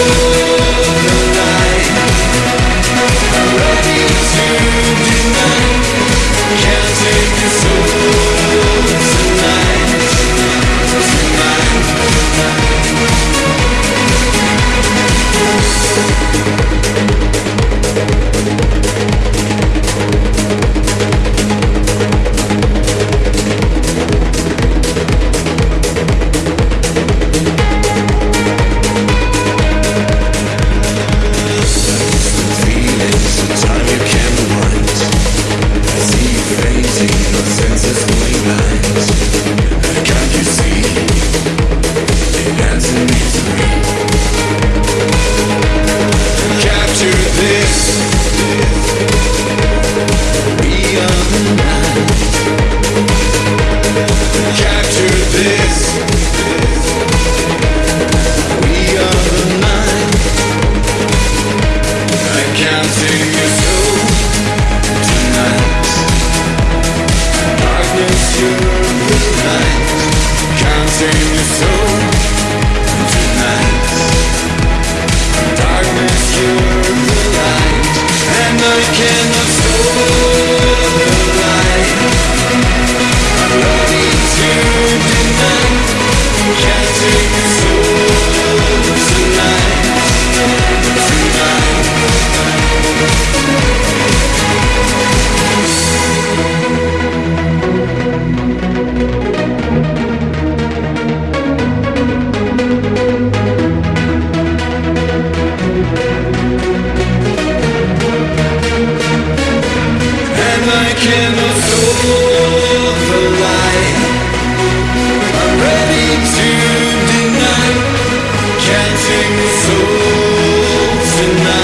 cannot Can't take. So tonight.